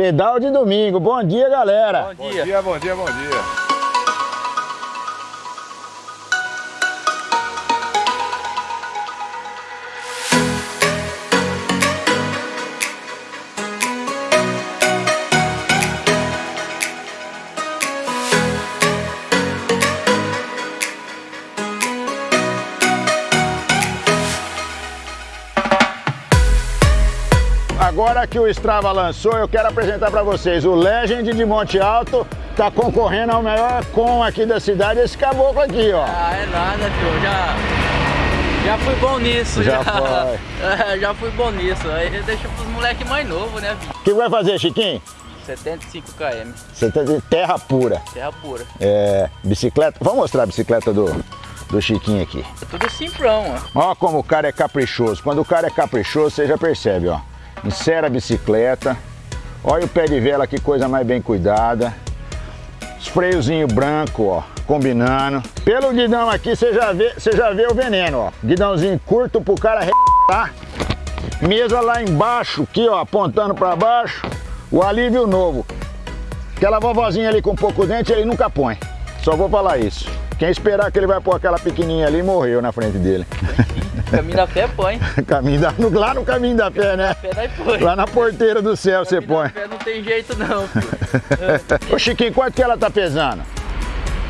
Pedal de domingo. Bom dia, galera. Bom dia, bom dia, bom dia. Bom dia. Agora que o Strava lançou, eu quero apresentar para vocês o Legend de Monte Alto, tá concorrendo ao melhor com aqui da cidade, esse caboclo aqui, ó. Ah, é nada, tio, já... Já fui bom nisso, já. Já foi. É, já fui bom nisso, aí deixa pros moleques mais novos, né, O que vai fazer, Chiquinho? 75 km. Você tá de terra pura. Terra pura. É, bicicleta, vamos mostrar a bicicleta do, do Chiquinho aqui. É tudo simplão, ó. Ó como o cara é caprichoso. Quando o cara é caprichoso, você já percebe, ó. Insera a bicicleta. Olha o pé de vela, que coisa mais bem cuidada. Os freiozinho branco, ó, combinando. Pelo guidão aqui, você já vê, você já vê o veneno, ó. Guidãozinho curto pro cara tá? Mesa lá embaixo, aqui, ó, apontando para baixo. O alívio novo. Aquela vovozinha ali com pouco dente, ele nunca põe. Só vou falar isso. Quem esperar que ele vai pôr aquela pequenininha ali, morreu na frente dele. Caminho da fé põe. caminho da, lá no caminho da fé, né? Fé. Lá na porteira do céu você põe. Fé não tem jeito não. Ô Chiquinho, quanto que ela tá pesando?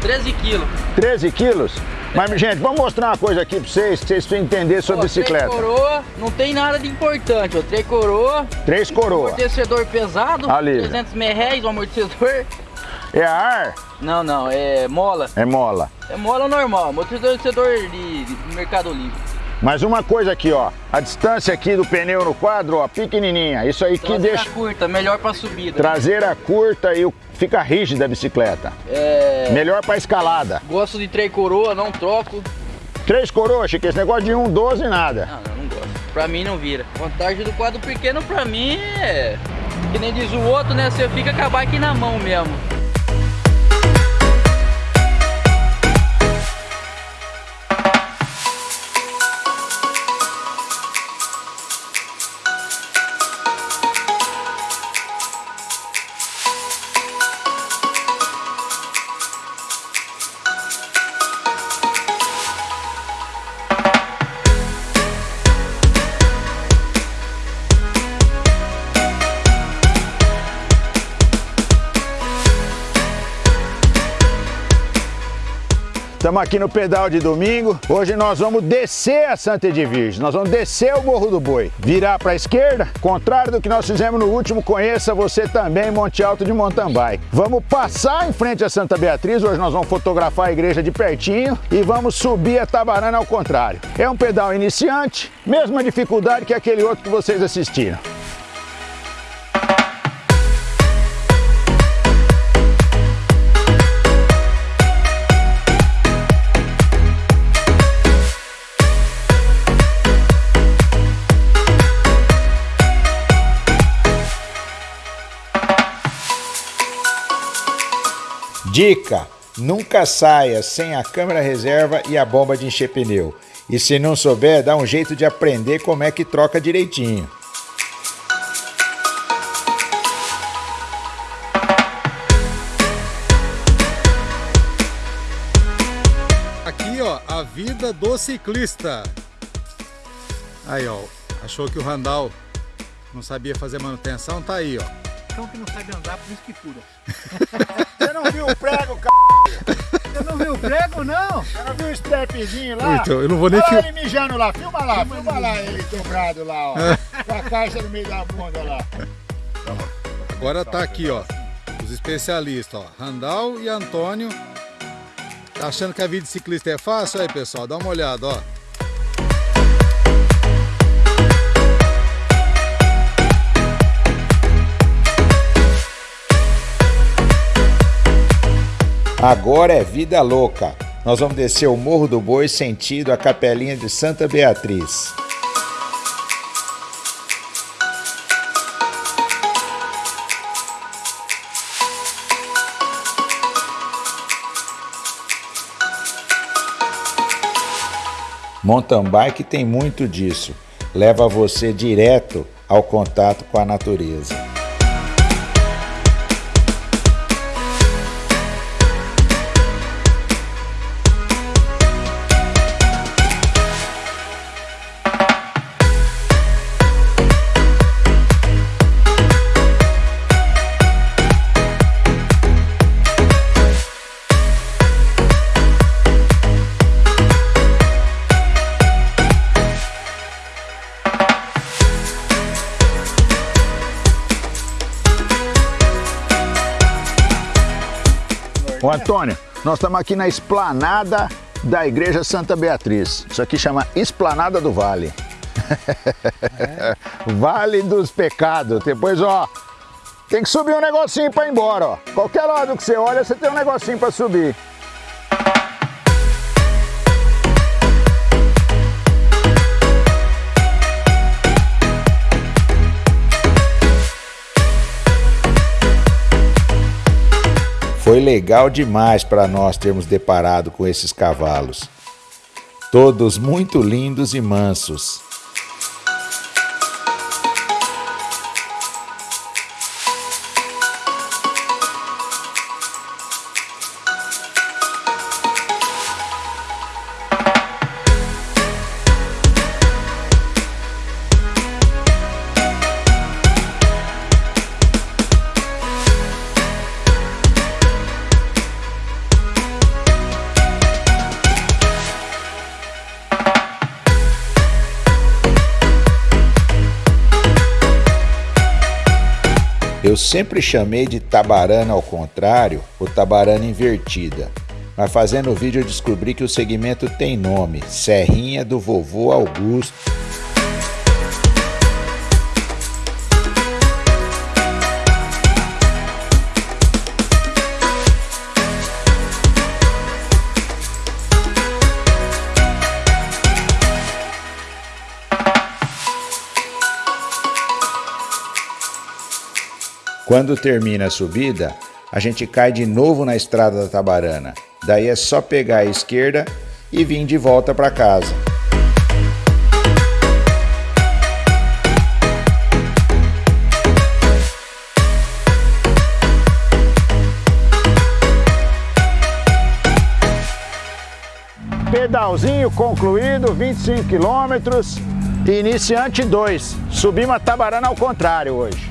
13 quilos. 13 quilos? Mas, gente, vamos mostrar uma coisa aqui pra vocês, pra vocês precisam entender sobre Pô, bicicleta. Três coroa, não tem nada de importante, ó. Três coroa. Três coroa. Amortecedor pesado. Ali. 300 merréis o amortecedor. É ar? Não, não, é mola. É mola. É mola normal, amortecedor de, de Mercado Livre. Mas uma coisa aqui, ó, a distância aqui do pneu no quadro, ó, pequenininha. Isso aí Traseira que deixa... curta, melhor para subida. Traseira curta e fica rígida a bicicleta. É... Melhor para escalada. Gosto de três coroa, não troco. Três coroas, Chico, esse negócio de um 12 nada. Não, não, não gosto. Pra mim não vira. Vantagem do quadro pequeno pra mim é... Que nem diz o outro, né? Você fica com a bike na mão mesmo. Estamos aqui no pedal de domingo. Hoje nós vamos descer a Santa Edvige. Nós vamos descer o Morro do Boi. Virar para a esquerda, contrário do que nós fizemos no último, conheça você também Monte Alto de mountain bike. Vamos passar em frente a Santa Beatriz. Hoje nós vamos fotografar a igreja de pertinho e vamos subir a Tabarana ao contrário. É um pedal iniciante, mesma dificuldade que aquele outro que vocês assistiram. Dica: nunca saia sem a câmera reserva e a bomba de encher pneu. E se não souber, dá um jeito de aprender como é que troca direitinho. Aqui, ó, a vida do ciclista. Aí, ó, achou que o Randall não sabia fazer manutenção, tá aí, ó cão que não sabe andar, por isso que fura. Você não viu o prego, c... Você não viu o prego, não? Você não viu o strapzinho lá? Então, eu não vou nem... Olha ele mijando lá, filma lá, filma, filma lá ele dobrado lá, ó. Com a caixa no meio da bunda lá. Agora tá aqui, ó, os especialistas, ó, Randall e Antônio. Tá achando que a vida de ciclista é fácil? Aí, pessoal, dá uma olhada, ó. Agora é vida louca. Nós vamos descer o Morro do Boi sentido a Capelinha de Santa Beatriz. Mountain bike tem muito disso. Leva você direto ao contato com a natureza. Ô Antônio, nós estamos aqui na esplanada da Igreja Santa Beatriz. Isso aqui chama Esplanada do Vale. É? vale dos pecados. Depois, ó, tem que subir um negocinho para ir embora, ó. Qualquer lado que você olha, você tem um negocinho para subir. Legal demais para nós termos deparado com esses cavalos. Todos muito lindos e mansos. Eu sempre chamei de tabarana ao contrário ou tabarana invertida, mas fazendo o vídeo eu descobri que o segmento tem nome, Serrinha do Vovô Augusto. Quando termina a subida, a gente cai de novo na estrada da Tabarana. Daí é só pegar a esquerda e vir de volta para casa. Pedalzinho concluído, 25 quilômetros, iniciante 2. Subimos a Tabarana ao contrário hoje.